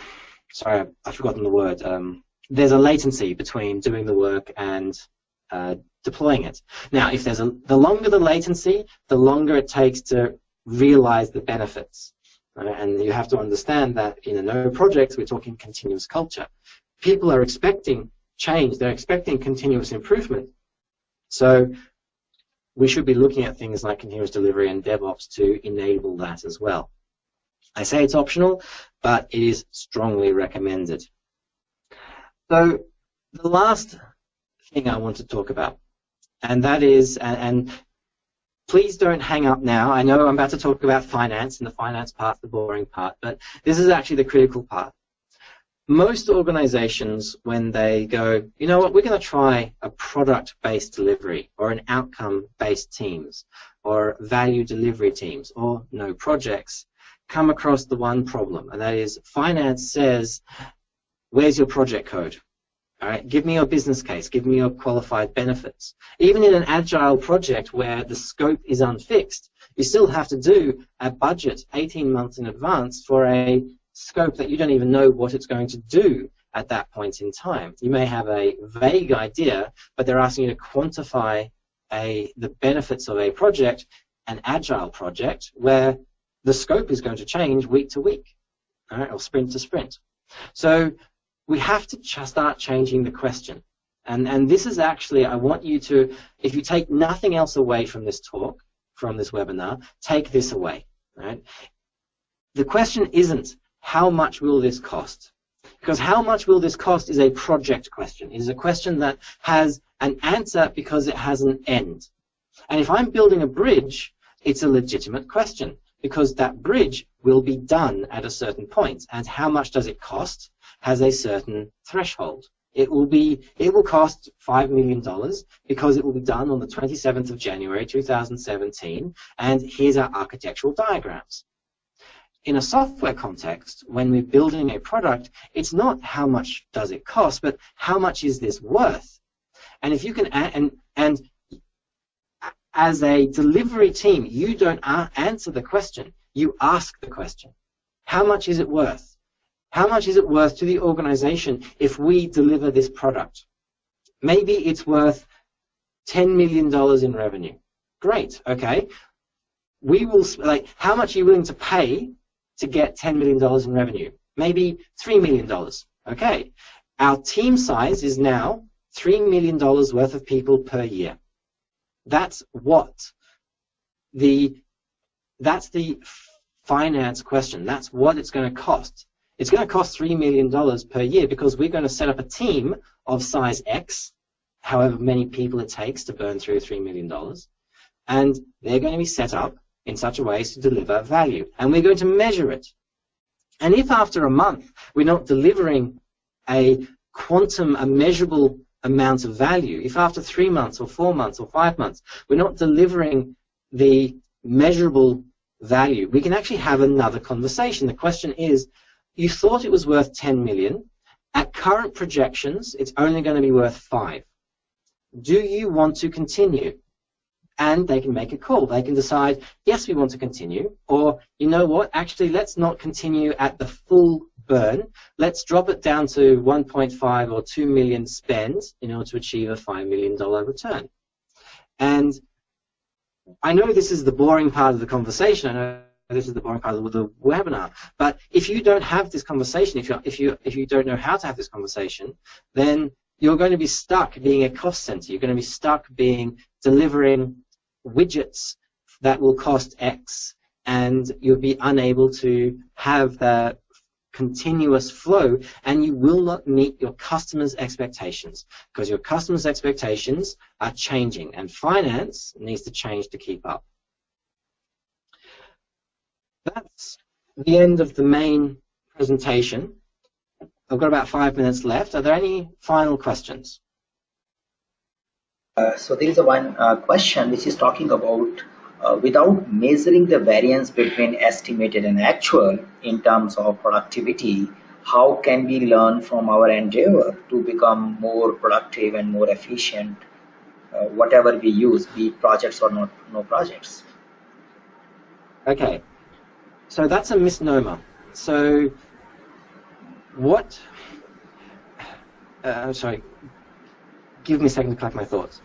sorry, I've forgotten the word. Um, there's a latency between doing the work and uh, deploying it. Now, if there's a the longer the latency, the longer it takes to realize the benefits. Right? And you have to understand that in a no project, we're talking continuous culture. People are expecting change. They're expecting continuous improvement. So we should be looking at things like continuous delivery and DevOps to enable that as well. I say it's optional, but it is strongly recommended. So the last thing I want to talk about, and that is, and, please don't hang up now. I know I'm about to talk about finance, and the finance part's the boring part, but this is actually the critical part. Most organizations, when they go, you know what, we're going to try a product-based delivery or an outcome-based teams or value delivery teams or no projects, come across the one problem, and that is finance says, where's your project code? All right, give me your business case, give me your qualified benefits. Even in an agile project where the scope is unfixed, you still have to do a budget 18 months in advance for a scope that you don't even know what it's going to do at that point in time. You may have a vague idea, but they're asking you to quantify a the benefits of a project, an agile project, where the scope is going to change week to week, right, or sprint to sprint. So we have to start changing the question. And, and this is actually, I want you to, if you take nothing else away from this talk, from this webinar, take this away. Right? The question isn't, how much will this cost? Because how much will this cost is a project question. It is a question that has an answer because it has an end. And if I'm building a bridge, it's a legitimate question because that bridge will be done at a certain point. And how much does it cost has a certain threshold. It will be it will cost five million dollars because it will be done on the 27th of January 2017 and here's our architectural diagrams. In a software context, when we're building a product, it's not how much does it cost, but how much is this worth? And if you can and and as a delivery team, you don't answer the question, you ask the question. How much is it worth? How much is it worth to the organization if we deliver this product? Maybe it's worth $10 million in revenue. Great, okay. We will, like, how much are you willing to pay to get $10 million in revenue? Maybe $3 million, okay. Our team size is now $3 million worth of people per year. That's what the, that's the finance question. That's what it's going to cost it's going to cost $3 million per year because we're going to set up a team of size X, however many people it takes to burn through $3 million, and they're going to be set up in such a way as to deliver value. And we're going to measure it. And if after a month we're not delivering a quantum, a measurable amount of value, if after three months or four months or five months we're not delivering the measurable value, we can actually have another conversation. The question is, you thought it was worth 10 million. At current projections, it's only going to be worth 5. Do you want to continue? And they can make a call. They can decide, yes, we want to continue, or, you know what, actually, let's not continue at the full burn. Let's drop it down to 1.5 or 2 million spend in order to achieve a $5 million return. And I know this is the boring part of the conversation. I know this is the boring part of the webinar. But if you don't have this conversation, if you if you if you don't know how to have this conversation, then you're going to be stuck being a cost center. You're going to be stuck being delivering widgets that will cost X, and you'll be unable to have the continuous flow, and you will not meet your customers' expectations because your customers' expectations are changing, and finance needs to change to keep up that's the end of the main presentation. I've got about five minutes left. Are there any final questions? Uh, so there is a one uh, question which is talking about uh, without measuring the variance between estimated and actual in terms of productivity, how can we learn from our endeavor to become more productive and more efficient, uh, whatever we use, be it projects or not, no projects? Okay, so that's a misnomer. So what, uh, I'm sorry, give me a second to collect my thoughts.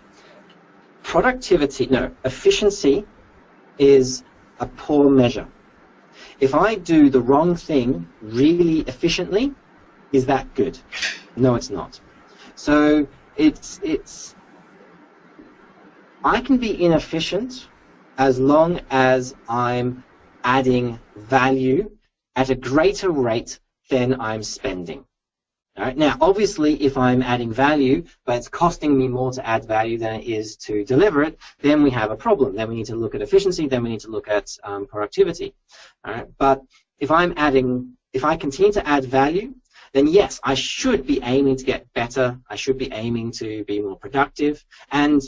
Productivity, no, efficiency is a poor measure. If I do the wrong thing really efficiently, is that good? No, it's not. So it's, it's, I can be inefficient as long as I'm adding value at a greater rate than I'm spending. Right? Now, obviously, if I'm adding value, but it's costing me more to add value than it is to deliver it, then we have a problem. Then we need to look at efficiency, then we need to look at um, productivity. But if I'm adding, if I continue to add value, then yes, I should be aiming to get better. I should be aiming to be more productive. And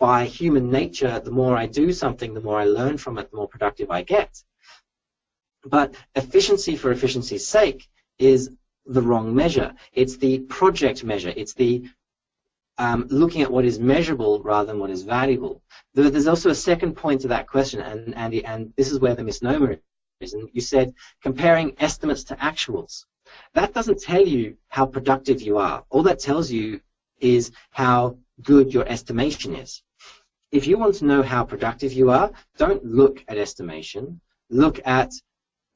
by human nature, the more I do something, the more I learn from it, the more productive I get. But efficiency for efficiency's sake is the wrong measure. It's the project measure. It's the um, looking at what is measurable rather than what is valuable. There's also a second point to that question, and Andy, and this is where the misnomer is. And you said comparing estimates to actuals. That doesn't tell you how productive you are. All that tells you is how good your estimation is. if you want to know how productive you are, don't look at estimation. Look at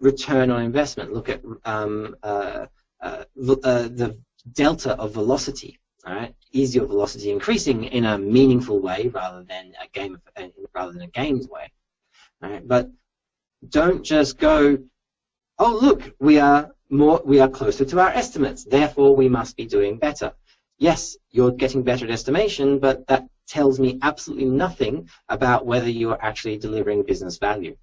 return on investment. Look at um, uh, uh, the delta of velocity. Right, is your velocity increasing in a meaningful way rather than a game uh, rather than a games way? But don't just go, oh look, we are more, we are closer to our estimates, therefore we must be doing better. Yes, you're getting better at estimation, but that tells me absolutely nothing about whether you are actually delivering business value.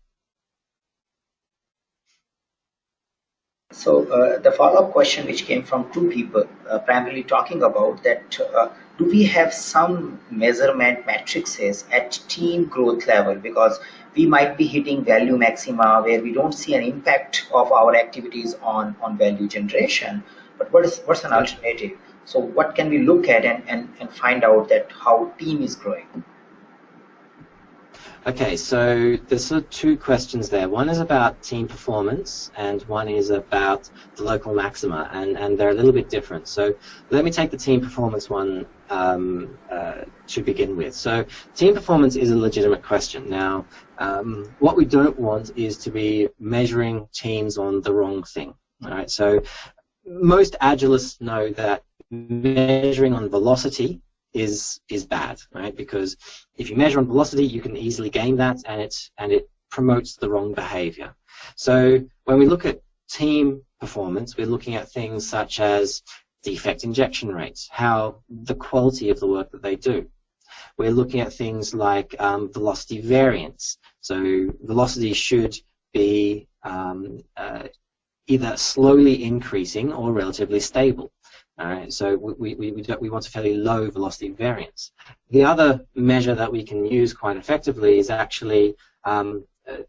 So uh, the follow-up question which came from two people uh, primarily talking about that uh, do we have some measurement matrices at team growth level? Because we might be hitting value maxima where we don't see an impact of our activities on, on value generation. But what is what's an alternative? So what can we look at and, and, and find out that how team is growing Okay, so there's sort of two questions there. One is about team performance, and one is about the local maxima, and, and they're a little bit different. So let me take the team performance one um, uh, to begin with. So team performance is a legitimate question. Now, um, what we don't want is to be measuring teams on the wrong thing. All right, so most agilists know that measuring on velocity is is bad, right? Because if you measure on velocity, you can easily gain that, and it's and it promotes the wrong behavior. So when we look at team performance, we're looking at things such as defect injection rates, how the quality of the work that they do. We're looking at things like um, velocity variance. So velocity should be um, uh, either slowly increasing or relatively stable. So we, we, we, we want a fairly low velocity variance. The other measure that we can use quite effectively is actually, um, uh,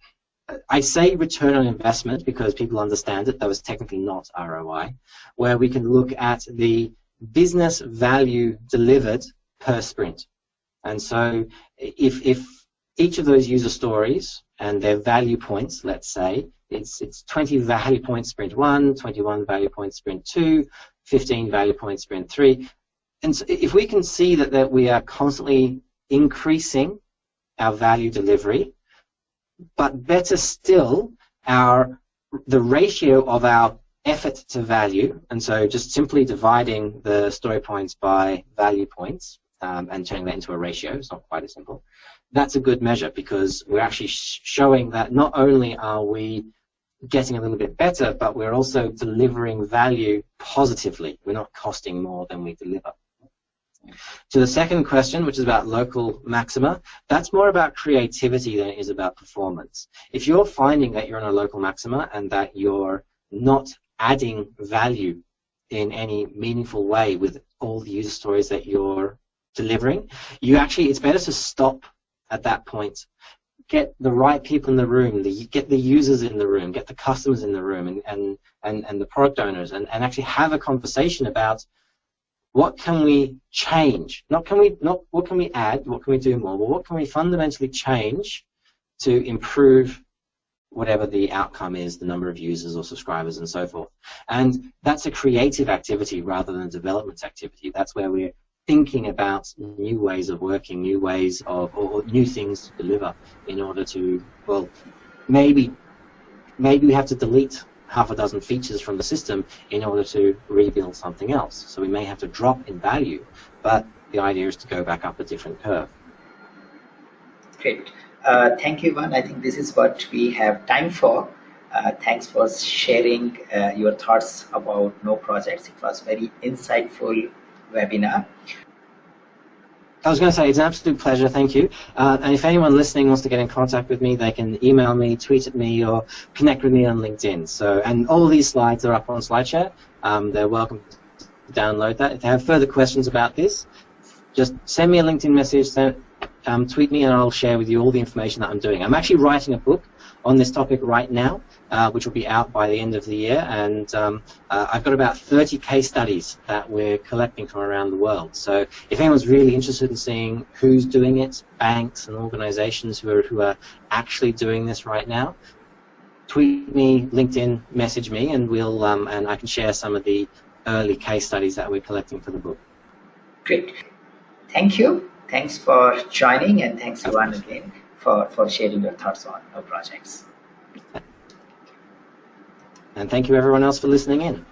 I say return on investment because people understand it, though it's technically not ROI, where we can look at the business value delivered per sprint. And so if, if each of those user stories and their value points, let's say, it's, it's 20 value points sprint 1, 21 value points sprint 2, 15 value points sprint 3. And so if we can see that, that we are constantly increasing our value delivery, but better still, our the ratio of our effort to value, and so just simply dividing the story points by value points um, and turning that into a ratio, it's not quite as simple, that's a good measure because we're actually sh showing that not only are we getting a little bit better, but we're also delivering value positively. We're not costing more than we deliver. To the second question, which is about local maxima, that's more about creativity than it is about performance. If you're finding that you're on a local maxima and that you're not adding value in any meaningful way with all the user stories that you're delivering, you actually, it's better to stop at that point get the right people in the room, the, get the users in the room, get the customers in the room, and, and, and, and the product owners, and, and actually have a conversation about what can we change? Not can we not what can we add, what can we do more, but what can we fundamentally change to improve whatever the outcome is, the number of users or subscribers and so forth. And that's a creative activity rather than a development activity. That's where we're thinking about new ways of working, new ways of, or new things to deliver in order to, well, maybe, maybe we have to delete half a dozen features from the system in order to rebuild something else. So we may have to drop in value, but the idea is to go back up a different curve. Great. Uh, thank you, Ivan. I think this is what we have time for. Uh, thanks for sharing uh, your thoughts about no projects. It was very insightful webinar. I was going to say it's an absolute pleasure, thank you. Uh, and if anyone listening wants to get in contact with me, they can email me, tweet at me, or connect with me on LinkedIn. So, and all these slides are up on SlideShare. Um, they're welcome to download that. If they have further questions about this, just send me a LinkedIn message, send, um, tweet me, and I'll share with you all the information that I'm doing. I'm actually writing a book on this topic right now, uh, which will be out by the end of the year. And um, uh, I've got about 30 case studies that we're collecting from around the world. So if anyone's really interested in seeing who's doing it, banks and organizations who are, who are actually doing this right now, tweet me, LinkedIn, message me, and we'll um, and I can share some of the early case studies that we're collecting for the book. Great. Thank you. Thanks for joining and thanks Ivan again for, for sharing your thoughts on our projects. And thank you everyone else for listening in.